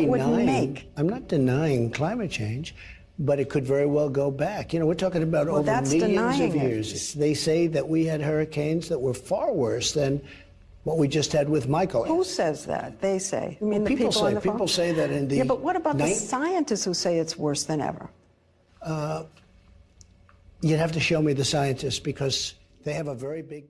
make. I'm not denying climate change, but it could very well go back. You know, we're talking about Well, over millions of of it. years. They say that we had hurricanes that were far worse than what we just had with Michael. Who says that? They say. You mean the people people say- on the phone? people say that in the Yeah, but what about the scientists who say it's worse than ever? Uh, you'd have to show me the scientists because they have a very big.